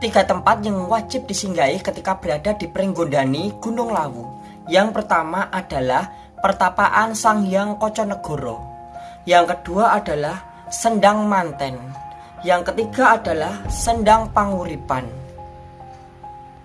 Tiga tempat yang wajib disinggahi ketika berada di Pringgondani Gunung Lawu. Yang pertama adalah Pertapaan Sang Hyang Koconegoro. Yang kedua adalah Sendang Manten. Yang ketiga adalah Sendang Panguripan.